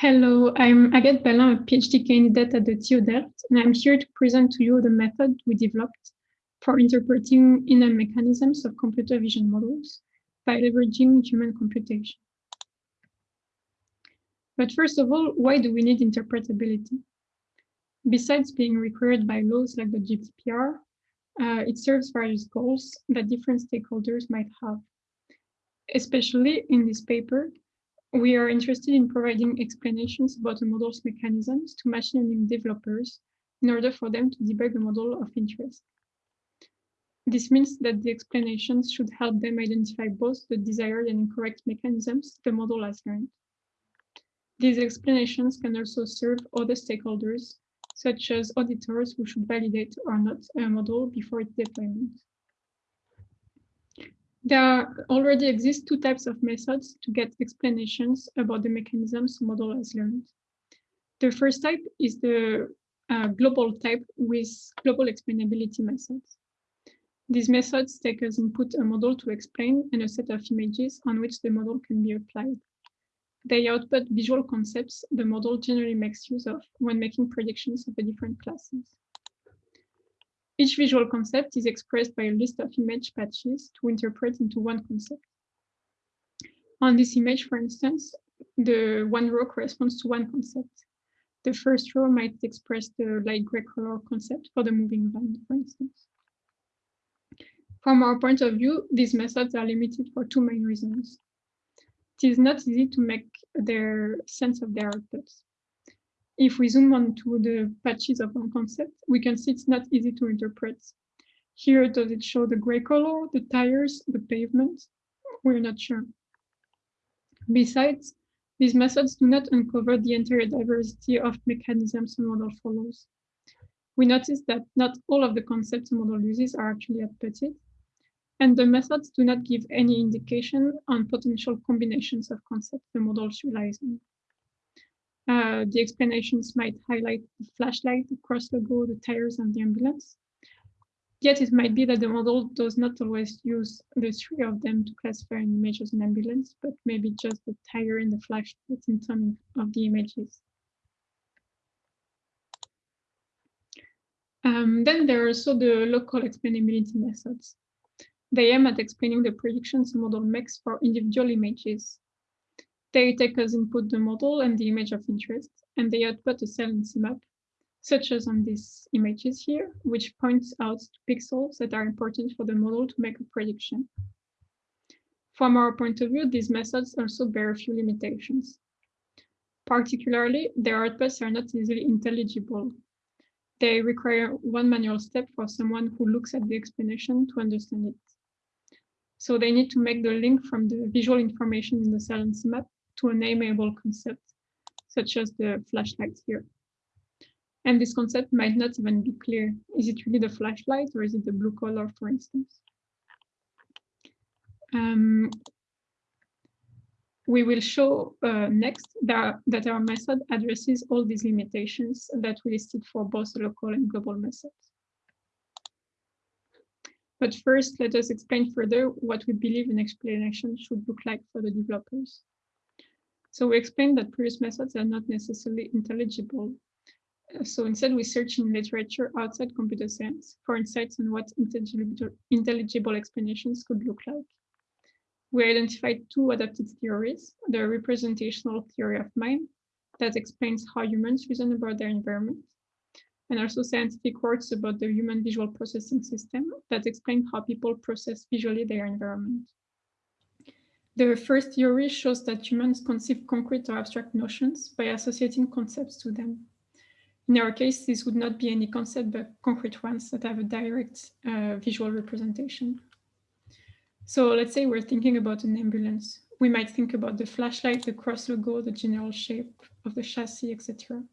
Hello, I'm Agathe Balayn, a PhD candidate at the TU Delft, and I'm here to present to you the method we developed for interpreting inner mechanisms of computer vision models by leveraging human computation. But first of all, why do we need interpretability? Besides being required by laws like the GDPR, uh, it serves various goals that different stakeholders might have. Especially in this paper, we are interested in providing explanations about the model's mechanisms to machine learning developers in order for them to debug the model of interest. This means that the explanations should help them identify both the desired and incorrect mechanisms the model has learned. These explanations can also serve other stakeholders, such as auditors who should validate or not a model before its deployment. There already exist two types of methods to get explanations about the mechanisms model has learned. The first type is the uh, global type with global explainability methods. These methods take as input a model to explain and a set of images on which the model can be applied. They output visual concepts the model generally makes use of when making predictions of the different classes. Each visual concept is expressed by a list of image patches to interpret into one concept. On this image, for instance, the one row corresponds to one concept. The first row might express the light gray color concept for the moving van, for instance. From our point of view, these methods are limited for two main reasons. It is not easy to make their sense of their outputs. If we zoom onto the patches of one concept, we can see it's not easy to interpret. Here, does it show the gray color, the tires, the pavement? We're not sure. Besides, these methods do not uncover the entire diversity of mechanisms a model follows. We notice that not all of the concepts a model uses are actually outputted, and the methods do not give any indication on potential combinations of concepts the models relies on. Uh, the explanations might highlight the flashlight, the cross logo, the tires, and the ambulance. Yet it might be that the model does not always use the three of them to classify an image as an ambulance, but maybe just the tire and the flashlight in some of the images. Um, then there are also the local explainability methods. They aim at explaining the predictions the model makes for individual images. They take as input the model and the image of interest, and they output a cell saliency map, such as on these images here, which points out pixels that are important for the model to make a prediction. From our point of view, these methods also bear a few limitations. Particularly, their outputs are not easily intelligible. They require one manual step for someone who looks at the explanation to understand it. So they need to make the link from the visual information in the saliency map to a nameable concept, such as the flashlight here. And this concept might not even be clear. Is it really the flashlight or is it the blue color, for instance? Um, we will show uh, next that, that our method addresses all these limitations that we listed for both local and global methods. But first, let us explain further what we believe an explanation should look like for the developers. So we explained that previous methods are not necessarily intelligible. Uh, so instead, we search in literature outside computer science for insights on what intelligible, intelligible explanations could look like. We identified two adapted theories, the representational theory of mind that explains how humans reason about their environment, and also scientific works about the human visual processing system that explain how people process visually their environment. The first theory shows that humans conceive concrete or abstract notions by associating concepts to them. In our case, this would not be any concept, but concrete ones that have a direct uh, visual representation. So let's say we're thinking about an ambulance. We might think about the flashlight, the cross logo, the general shape of the chassis, etc.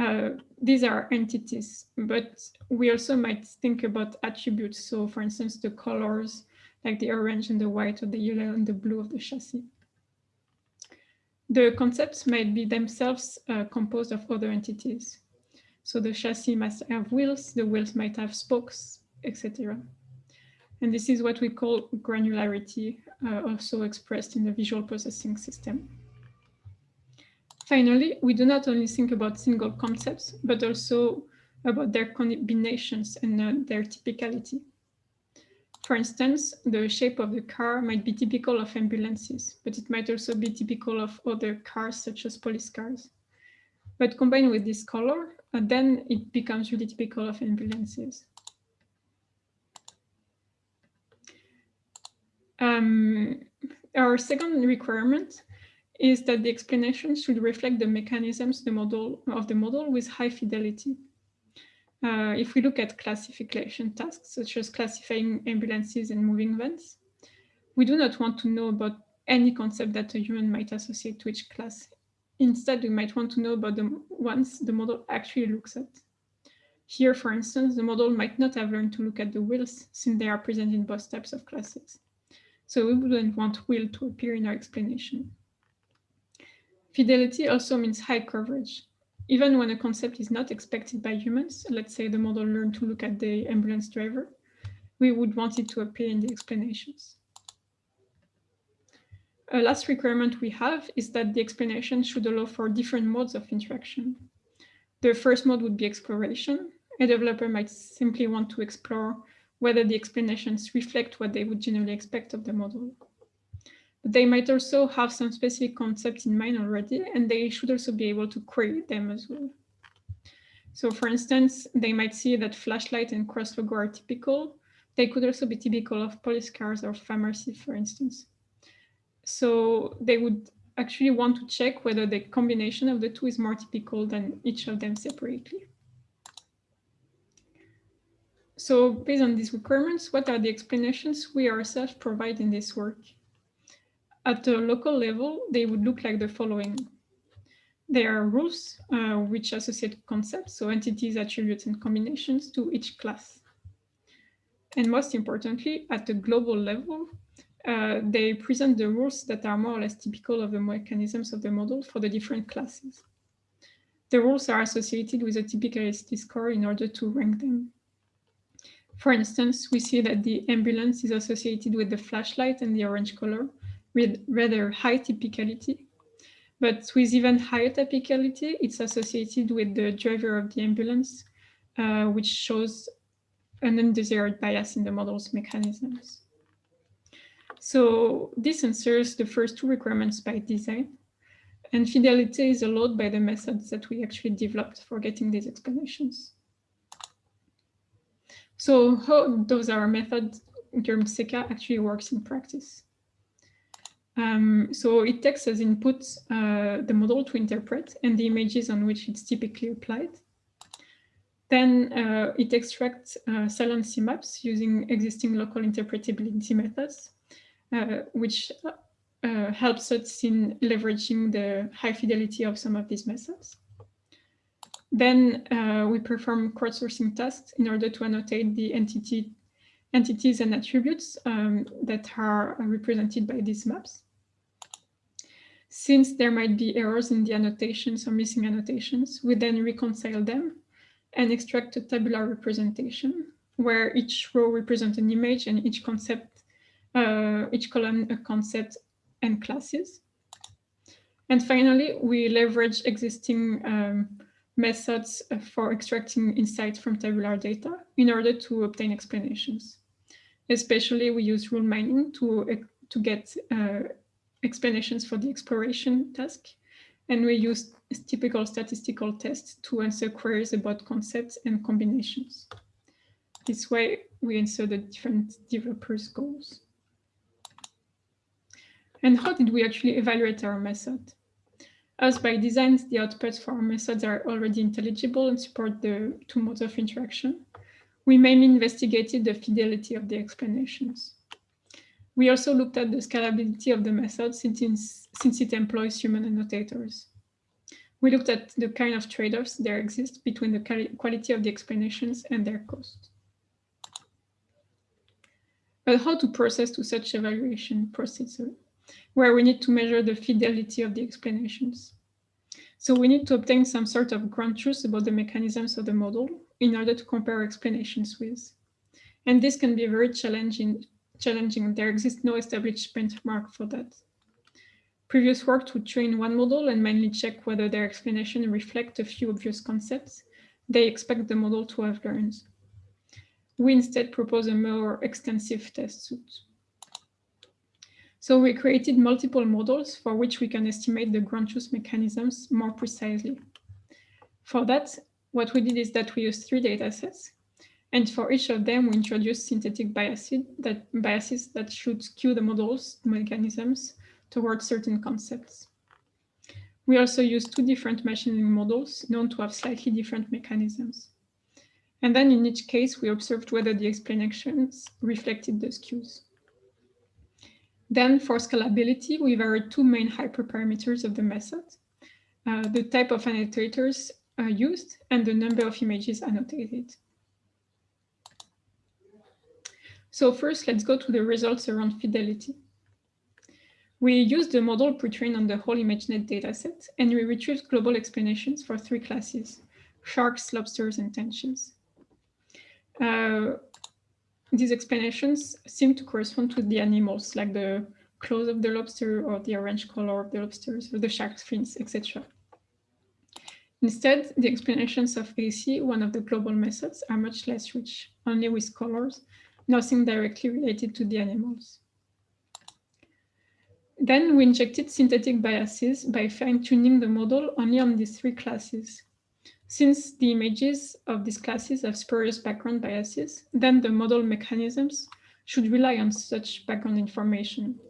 Uh, these are entities, but we also might think about attributes. So for instance, the colors, like the orange and the white or the yellow and the blue of the chassis. The concepts might be themselves uh, composed of other entities. So the chassis must have wheels, the wheels might have spokes, etc. And this is what we call granularity, uh, also expressed in the visual processing system. Finally, we do not only think about single concepts, but also about their combinations and uh, their typicality. For instance, the shape of the car might be typical of ambulances, but it might also be typical of other cars, such as police cars. But combined with this color, uh, then it becomes really typical of ambulances. Um, our second requirement is that the explanation should reflect the mechanisms the model of the model with high fidelity. Uh, if we look at classification tasks, such as classifying ambulances and moving vans, we do not want to know about any concept that a human might associate to each class. Instead, we might want to know about the ones the model actually looks at. Here, for instance, the model might not have learned to look at the wheels since they are present in both types of classes. So we wouldn't want wheel to appear in our explanation. Fidelity also means high coverage. Even when a concept is not expected by humans, let's say the model learned to look at the ambulance driver, we would want it to appear in the explanations. A last requirement we have is that the explanation should allow for different modes of interaction. The first mode would be exploration. A developer might simply want to explore whether the explanations reflect what they would generally expect of the model. They might also have some specific concepts in mind already, and they should also be able to query them as well. So for instance, they might see that flashlight and cross logo are typical. They could also be typical of police cars or pharmacy, for instance. So they would actually want to check whether the combination of the two is more typical than each of them separately. So based on these requirements, what are the explanations we ourselves provide in this work? At the local level, they would look like the following. There are rules uh, which associate concepts, so entities, attributes, and combinations to each class. And most importantly, at the global level, uh, they present the rules that are more or less typical of the mechanisms of the model for the different classes. The rules are associated with a typicality score in order to rank them. For instance, we see that the ambulance is associated with the flashlight and the orange color, with rather high typicality. But with even higher typicality, it's associated with the driver of the ambulance, uh, which shows an undesired bias in the model's mechanisms. So this answers the first two requirements by design. And fidelity is allowed by the methods that we actually developed for getting these explanations. So how does our method, GERM-SECA, actually works in practice? Um, so it takes as input uh, the model to interpret and the images on which it's typically applied. Then uh, it extracts uh, maps using existing local interpretability methods, uh, which uh, helps us in leveraging the high fidelity of some of these methods. Then uh, we perform crowdsourcing tasks in order to annotate the entity entities and attributes um, that are represented by these maps. Since there might be errors in the annotations or missing annotations, we then reconcile them and extract a tabular representation where each row represents an image and each concept, uh, each column a concept and classes. And finally, we leverage existing um, methods for extracting insights from tabular data in order to obtain explanations. Especially we use rule mining to, to get uh, explanations for the exploration task. And we use typical statistical tests to answer queries about concepts and combinations. This way we answer the different developers' goals. And how did we actually evaluate our method? As by design, the outputs for our methods are already intelligible and support the two modes of interaction. We mainly investigated the fidelity of the explanations. We also looked at the scalability of the method since, it employs human annotators. We looked at the kind of trade-offs there exist between the quality of the explanations and their cost. But how to process to such evaluation procedure? where we need to measure the fidelity of the explanations. So we need to obtain some sort of ground truth about the mechanisms of the model in order to compare explanations with. And this can be very challenging. challenging. There exists no established benchmark for that. Previous work to train one model and mainly check whether their explanation reflect a few obvious concepts they expect the model to have learned. We instead propose a more extensive test suite. So we created multiple models for which we can estimate the ground truth mechanisms more precisely. For that, what we did is that we used three datasets. And for each of them, we introduced synthetic biases that, biases that should skew the model's mechanisms towards certain concepts. We also used two different machine learning models known to have slightly different mechanisms. And then in each case, we observed whether the explanations reflected the skews. Then for scalability, we varied two main hyperparameters of the method, uh, the type of annotators uh, used and the number of images annotated. So first, let's go to the results around fidelity. We used the model pre-trained on the whole ImageNet dataset, and we retrieved global explanations for three classes, sharks, lobsters, and tenches. Uh, these explanations seem to correspond to the animals, like the claws of the lobster or the orange color of the lobsters or the shark's fins, etc. Instead, the explanations of ACE, one of the global methods, are much less rich, only with colors, nothing directly related to the animals. Then we injected synthetic biases by fine-tuning the model only on these three classes. Since the images of these classes have spurious background biases, then the model mechanisms should rely on such background information.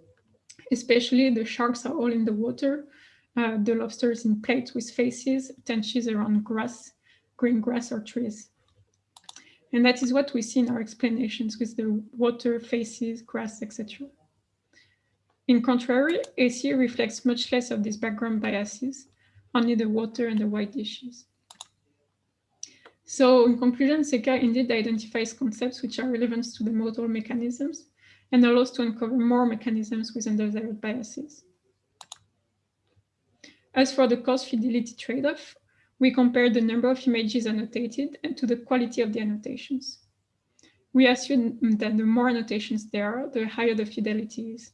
Especially the sharks are all in the water, uh, the lobsters in plates with faces, tenches around grass, green grass or trees. And that is what we see in our explanations with the water, faces, grass, etc. In contrary, ACE reflects much less of these background biases, only the water and the white dishes. So in conclusion, SECA indeed identifies concepts which are relevant to the model mechanisms and allows to uncover more mechanisms with undesired biases. As for the cost fidelity trade-off, we compare the number of images annotated and to the quality of the annotations. We assume that the more annotations there are, the higher the fidelity is.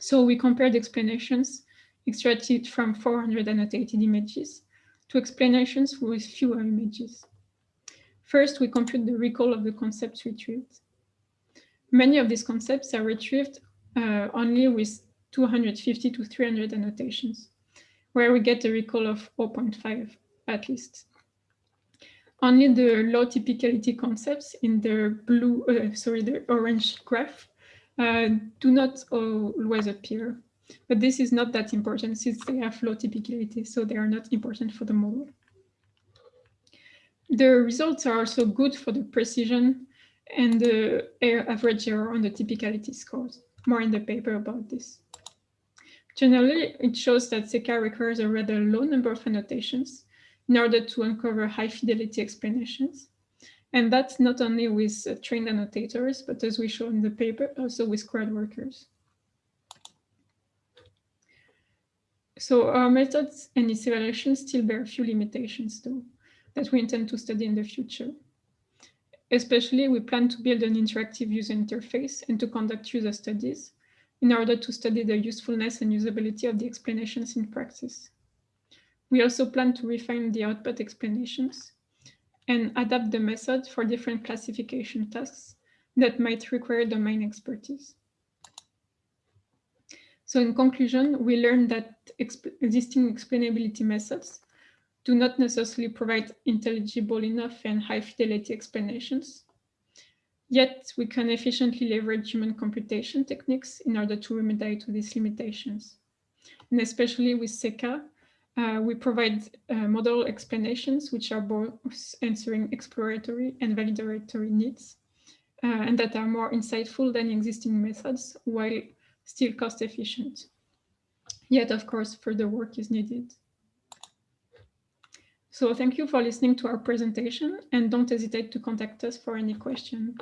So we compared explanations extracted from 400 annotated images to explanations with fewer images. First, we compute the recall of the concepts retrieved. Many of these concepts are retrieved uh, only with 250 to 300 annotations, where we get a recall of 0.5 at least. Only the low typicality concepts in the blue, uh, sorry, the orange graph uh, do not always appear. But this is not that important since they have low typicality, so they are not important for the model. The results are also good for the precision and the average error on the typicality scores. More in the paper about this. Generally, it shows that SECA requires a rather low number of annotations in order to uncover high fidelity explanations. And that's not only with uh, trained annotators, but as we show in the paper, also with crowd workers. So our methods and its evaluation still bear a few limitations, though, that we intend to study in the future. Especially, we plan to build an interactive user interface and to conduct user studies in order to study the usefulness and usability of the explanations in practice. We also plan to refine the output explanations and adapt the method for different classification tasks that might require domain expertise. So in conclusion, we learned that exp existing explainability methods do not necessarily provide intelligible enough and high fidelity explanations. Yet we can efficiently leverage human computation techniques in order to remedy to these limitations. And especially with SECA, uh, we provide uh, model explanations which are both answering exploratory and validatory needs uh, and that are more insightful than existing methods while still cost efficient. Yet, of course, further work is needed. So thank you for listening to our presentation and don't hesitate to contact us for any questions.